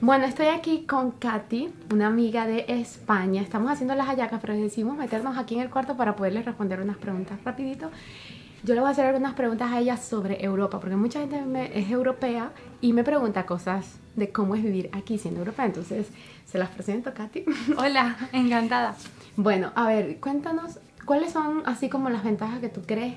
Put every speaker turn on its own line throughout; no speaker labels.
Bueno, estoy aquí con Katy, una amiga de España. Estamos haciendo las hallacas, pero decidimos meternos aquí en el cuarto para poderles responder unas preguntas rapidito. Yo le voy a hacer algunas preguntas a ella sobre Europa, porque mucha gente es europea y me pregunta cosas de cómo es vivir aquí siendo europea. Entonces, se las presento, Katy.
Hola, encantada.
Bueno, a ver, cuéntanos, ¿cuáles son así como las ventajas que tú crees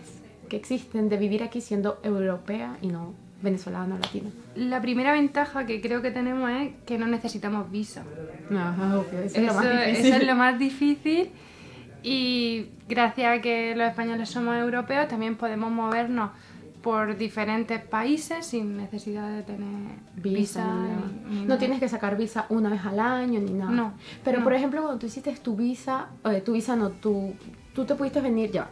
que existen de vivir aquí siendo europea y no venezolano latino?
La primera ventaja que creo que tenemos es que no necesitamos visa.
Ok, eso,
Eso,
es lo más difícil.
eso es lo más difícil y gracias a que los españoles somos europeos también podemos movernos por diferentes países sin necesidad de tener
Visa,
visa.
ni nada.
ni- ni
no
nada.
tienes que sacar visa una vez al año ni nada.
No,
Pero
no.
por ejemplo, cuando tú hiciste tu visa, eh, tu visa no, tú, tú te pudiste venir ya.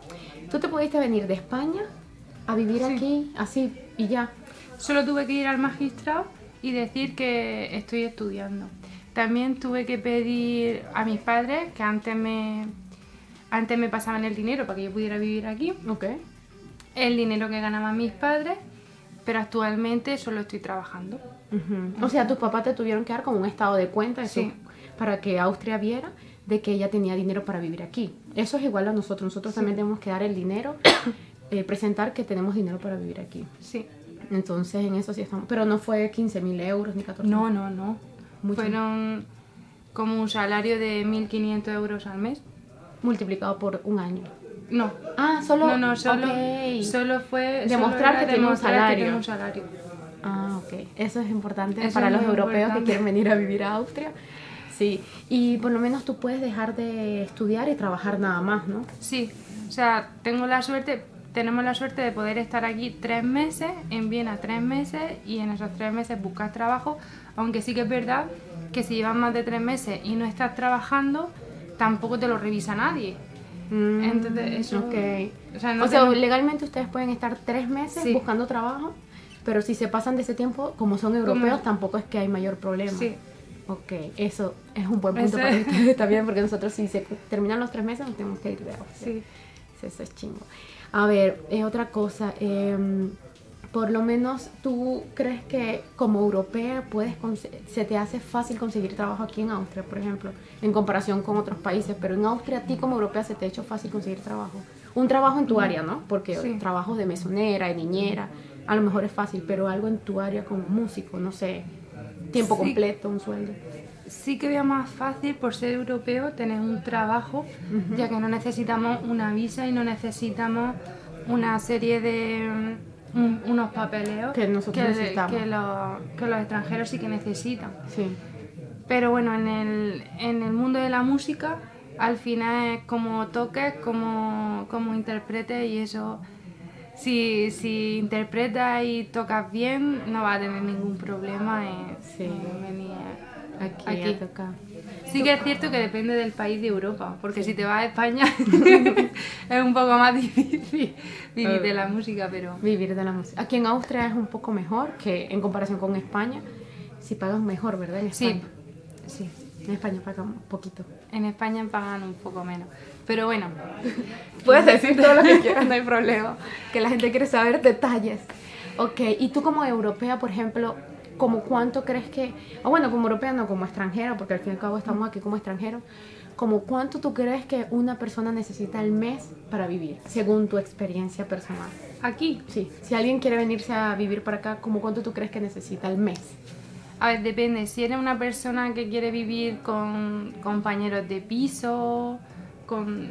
Tú te pudiste venir de España a vivir
Sí.
aquí, así y ya.
Solo tuve que ir al magistrado y decir que estoy estudiando. También tuve que pedir a mis padres que antes me, antes me pasaban el dinero para que yo pudiera vivir aquí.
Ok.
El dinero que ganaban mis padres, pero actualmente solo estoy trabajando.
Ujú. O sea, tus papás te tuvieron que dar como un estado de cuenta
Sí.
para que Austria viera de que ella tenía dinero para vivir aquí. Eso es igual a nosotros. Nosotros también tenemos que dar el dinero, eh, presentar que tenemos dinero para vivir aquí.
Sí.
Entonces, en eso sí estamos. Pero no fue 15 mil euros ni 14
No, no, no.
Mucho.
Fueron como un salario de 1.500 euros al mes.
multiplicado por un año.
No.
Ah, solo.
No, no, solo,
ok.
solo fue...
Demostrar
solo
que tiene un salario.
un salario.
Ah, ok. Eso es importante
Eso
para
es
los europeos
importante.
que quieren venir a vivir a Austria. Sí. Y por lo menos tú puedes dejar de estudiar y trabajar nada más, ¿no?
Sí, o sea, tengo la suerte, tenemos la suerte de poder estar aquí tres meses, en Viena tres meses, y en esos tres meses buscar trabajo, aunque sí que es verdad que si llevas más de tres meses y no estás trabajando, tampoco te lo revisa nadie.
Mm,
Entonces, eso-
Ok.
o sea, no
o sea, legalmente ustedes pueden estar tres meses
Sí.
buscando trabajo, pero si se pasan de ese tiempo, como son europeos, tampoco es que hay mayor problema.
Sí.
Ok, eso es un buen punto
Eso
para
es.
ustedes también, porque nosotros si se terminan los tres meses nos tenemos que ir de.
Sí,
Eso es chingo. A ver, eh, otra cosa. em, por lo menos tú crees que como europea puedes se te hace fácil conseguir trabajo aquí en Austria, por ejemplo, en comparación con otros países, pero en Austria a ti como europea se te ha hecho fácil conseguir trabajo. Un trabajo en tu área, ¿no? Porque
Sí.
trabajos de mesonera, de niñera, a lo mejor es fácil, pero algo en tu área como músico, no sé, tiempo
Sí.
completo, un sueldo.
Sí que veo más fácil por ser europeo tener un trabajo, ya que no necesitamos una visa y no necesitamos una serie de mm, un- unos papeleos
Que nosotros
que,
necesitamos.
que los, que los extranjeros sí que necesitan.
Sí.
Pero bueno, en el, en el mundo de la música, al final es como toques, como, como interpretes y eso, si, si interpretas y tocas bien, no vas a tener ningún problema en,
Sí.
en venir
Aquí,
Aquí. Sí que es cierto que depende del país de Europa, porque si te vas a España es un poco más difícil vivir de la música, pero
Vivir de la música. Aquí en Austria es un poco mejor que en comparación con España. Si pagan mejor, ¿verdad? En
sí,
España.
sí,
En España pagan un poquito.
en España pagan un poco menos. Pero bueno,
Puedes decir todo lo que quieras, no hay problema. Que la gente quiere saber detalles. Ok, y tú como europea, por ejemplo, ¿como cuánto crees que... O bueno, como europea no, como extranjera, porque al fin y al cabo estamos aquí como extranjeros. ¿Como cuánto tú crees que una persona necesita al mes para vivir, según tu experiencia personal?
aquí,
Sí, si alguien quiere venirse a vivir para acá, ¿como cuánto tú crees que necesita al mes?
a ver, depende. Si eres una persona que quiere vivir con compañeros de piso, con...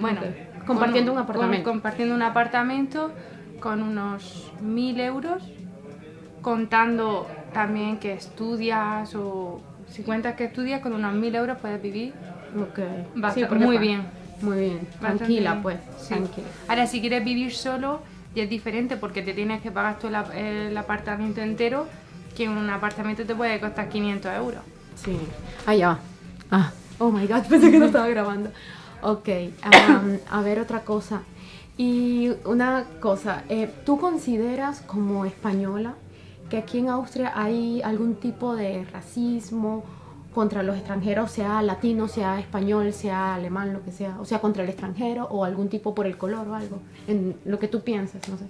Bueno,
Ok. Compartiendo
con-
un apartamento.
con- compartiendo un apartamento con unos mil euros, contando también que estudias o si cuentas que estudias, con unos mil euros puedes vivir
Ok.
Basta-
porque
muy bien.
Muy bien. Tranquila,
bien.
pues.
Sí.
Tranquila.
Ahora, si quieres vivir solo, ya es diferente porque te tienes que pagar todo el, ap- el apartamento entero, que un apartamento te puede costar 500 euros.
Sí. Ah, ya va. Ah. Oh my god, pensé que no estaba grabando. Ok. am, a ver, otra cosa. Y una cosa. eh, ¿Tú consideras como española que aquí en Austria hay algún tipo de racismo contra los extranjeros, sea latino, sea español, sea alemán, lo que sea? O sea, contra el extranjero o algún tipo por el color o algo. En lo que tú piensas, no sé.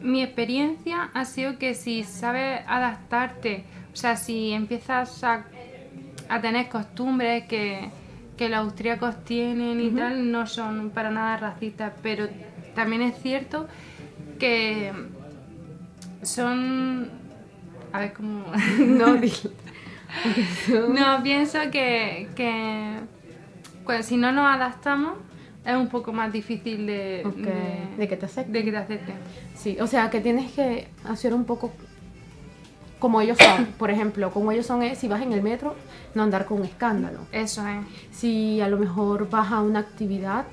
Mi experiencia ha sido que si sabes adaptarte O sea, si empiezas a, a tener costumbres que, que los austríacos tienen y tal, no son para nada racistas, pero también es cierto que son... A ver cómo...
No.
No, pienso que, que pues, si no nos adaptamos es un poco más difícil de, de,
de que te acepten.
de que te acepten.
Sí, o sea que tienes que hacer un poco como ellos son. Por ejemplo, como ellos son es si vas en el metro, no andar con un escándalo.
Eso es.
Si a lo mejor vas a una actividad,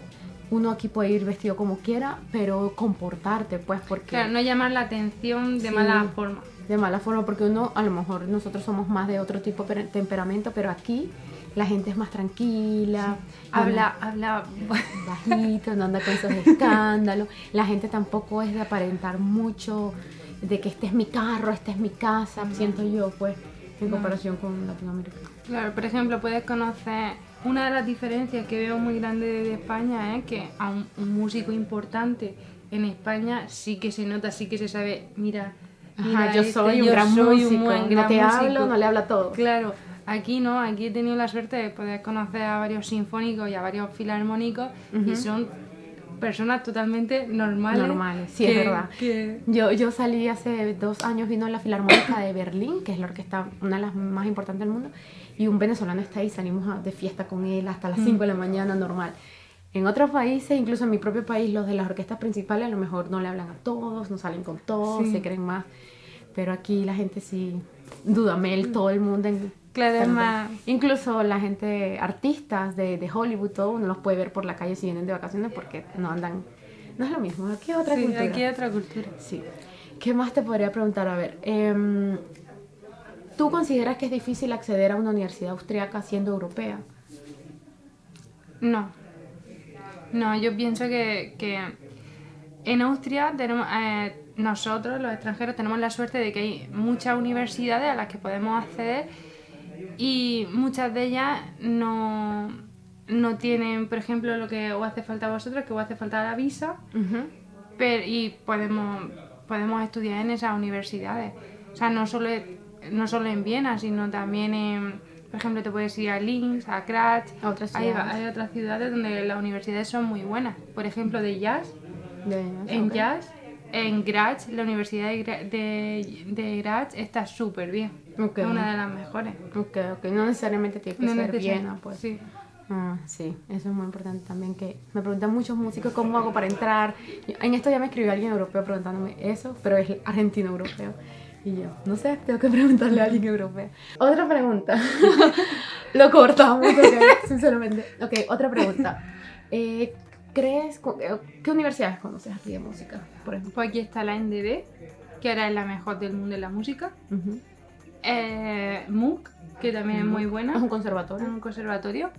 uno aquí puede ir vestido como quiera, pero comportarte, pues, porque
Claro, no llamar la atención de
Sí.
mala forma.
De mala forma, porque uno, a lo mejor nosotros somos más de otro tipo de temperamento, pero aquí la gente es más tranquila,
Habla, habla.
bajito, no anda con esos escándalos. La gente tampoco es de aparentar mucho, de que este es mi carro, este es mi casa, siento yo, pues, en comparación con Latinoamérica.
Claro, por ejemplo, puedes conocer. Una de las diferencias que veo muy grande de España es que a un, un músico importante en España sí que se nota, sí que se sabe, mira,
Ajá, yo
este,
soy un
yo
gran
soy
músico,
buen
no
gran
te
músico.
hablo, no le habla a todos.
Claro, aquí no, aquí he tenido la suerte de poder conocer a varios sinfónicos y a varios filarmónicos y son personas totalmente normales.
Normales, sí, es verdad.
que-
Yo, yo salí hace dos años, vino la Filarmónica de Berlín, que es la orquesta, una de las más importantes del mundo, y un venezolano está ahí, salimos a- de fiesta con él hasta las 5 de la mañana, normal. En otros países, incluso en mi propio país, los de las orquestas principales a lo mejor no le hablan a todos, no salen con todos,
Sí.
se creen más. Pero aquí la gente sí, Dudamel, todo el mundo. En,
Claro, es más-
Incluso la gente, artistas de, de Hollywood, todo uno los puede ver por la calle si vienen de vacaciones porque no andan. No es lo mismo, aquí es otra
sí,
cultura.
aquí hay otra cultura.
Sí. ¿Qué más te podría preguntar? A ver, em, ¿tú consideras que es difícil acceder a una universidad austriaca siendo europea?
No. No, yo pienso que, que en Austria tenemos, eh, nosotros, los extranjeros, tenemos la suerte de que hay muchas universidades a las que podemos acceder y muchas de ellas no, no tienen, por ejemplo, lo que os hace falta a vosotros, que os hace falta la visa, pero, y podemos, podemos estudiar en esas universidades. O sea, no solo, no solo en Viena, sino también en, por ejemplo, te puedes ir a Linz, a Graz.
A otras
hay, hay otras ciudades donde las universidades son muy buenas. Por ejemplo, de jazz,
De-
en
ok.
jazz, en Graz, la Universidad de, Gra- de, de Graz está súper bien.
Ok.
Es una de las mejores.
Ok, ok. No necesariamente tiene que
No
ser Viena, pues.
Sí.
Ah, sí, eso es muy importante también, que me preguntan muchos músicos cómo hago para entrar. En esto ya me escribió alguien europeo preguntándome eso, pero es argentino europeo. Y yo, no sé, tengo que preguntarle a alguien europeo. Otra pregunta. Lo cortamos, sinceramente. Ok, otra pregunta. Eh, ¿Crees, eh, qué universidades conoces aquí de música, por ejemplo?
Pues aquí está la NDB, que ahora es la mejor del mundo de la música.
Ujú.
Eh, MOOC, que también es muy buena.
Es un
Es
conservatorio.
un conservatorio.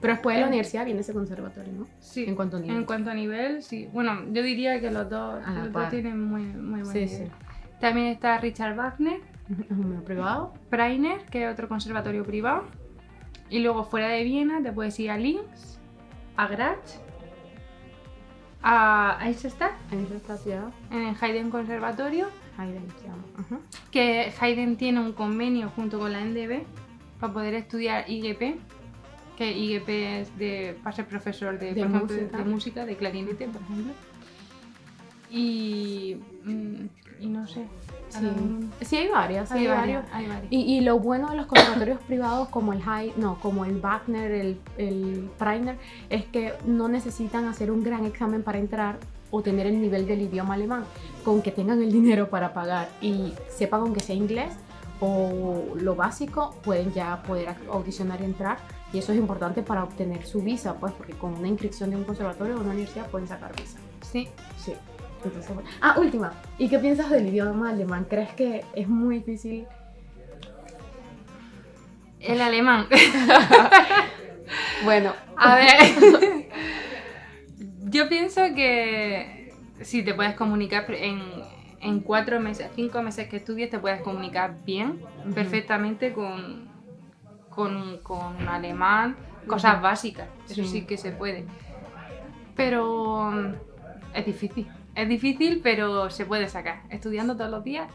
Pero después de la universidad viene ese conservatorio, ¿no?
Sí.
En cuanto a nivel.
En cuanto a nivel, sí. Bueno, yo diría que los dos, los dos tienen muy, muy buen
Sí,
nivel.
sí.
También está Richard Wagner,
privado.
Prainer, que es otro conservatorio privado. Y luego fuera de Viena te puedes ir a Linz, a Graz, a Eisenstadt,
En ciudad.
en el Haydn Conservatorio,
Haydn se llama. Ujú.
que Haydn tiene un convenio junto con la NDB para poder estudiar IGP, que IGP es de, para ser profesor de,
De
por ejemplo,
música.
de música, de clarinete, por ejemplo. Y.
Sí.
mismo-
sí, hay varias. sí
Hay,
hay
varios,
varios.
hay varios.
Y, y lo bueno de los conservatorios privados como el Hay- no, como el Wagner, el, el Preiner, es que no necesitan hacer un gran examen para entrar o tener el nivel del idioma alemán, con que tengan el dinero para pagar y sepan aunque sea inglés o lo básico, pueden ya poder audicionar y entrar. Y eso es importante para obtener su visa, pues, porque con una inscripción de un conservatorio o una universidad pueden sacar visa.
Sí.
Sí. Entonces, bueno. Ah, última. ¿Y qué piensas del idioma alemán? ¿Crees que es muy difícil?
El alemán.
Bueno,
A ver. Yo pienso que si te puedes comunicar en, en cuatro meses, cinco meses que estudies, te puedes comunicar bien, perfectamente con, con, con alemán, cosas básicas. Eso
Sí.
sí que se puede. Pero mm, es difícil. Es difícil, pero se puede sacar. Estudiando todos los días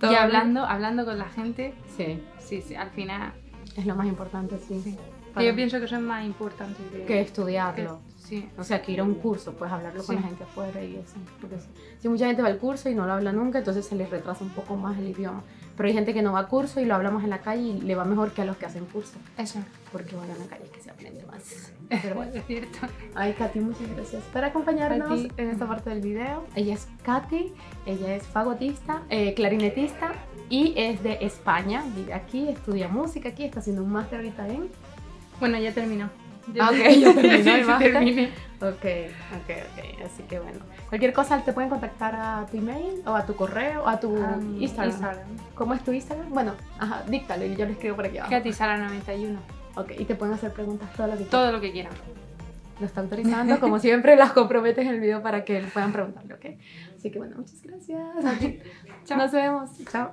Todo
y hablando, hablando con la gente.
Sí,
Sí, sí, al final.
es lo más importante, sí.
que
Para-
Yo pienso que eso es más importante que,
que estudiarlo.
que- sí.
O sea, que ir a un curso, pues hablarlo con
Sí.
la gente afuera y eso. Porque si mucha gente va al curso y no lo habla nunca, entonces se les retrasa un poco más el idioma. Pero hay gente que no va a curso y lo hablamos en la calle y le va mejor que a los que hacen curso.
Eso.
Porque bueno, en la calle es que se aprende más. Pero bueno.
es cierto.
Ay, Katy, muchas gracias por acompañarnos en esta parte del video. Ella es Katy, ella es fagotista, eh, clarinetista y es de España. Vive aquí, estudia música aquí, está haciendo un máster ahorita en...
Bueno, ya terminó.
Ah, ok, ya terminó el
Sí,
máster.
terminé.
Ok, ok, ok. Así que bueno. Cualquier cosa te pueden contactar a tu email o a tu correo o a tu
A mi
Instagram.
Instagram.
¿Cómo es tu Instagram? Bueno, ajá, díctalo y yo lo escribo por aquí abajo.
Katy Sara 91.
Ok, y te pueden hacer preguntas todo lo que quieras.
Todo lo que quieran.
Lo está autorizando, como siempre, las comprometes en el video para que puedan preguntarle, ¿ok? Así que bueno, muchas gracias.
Chao.
Nos vemos. Chao.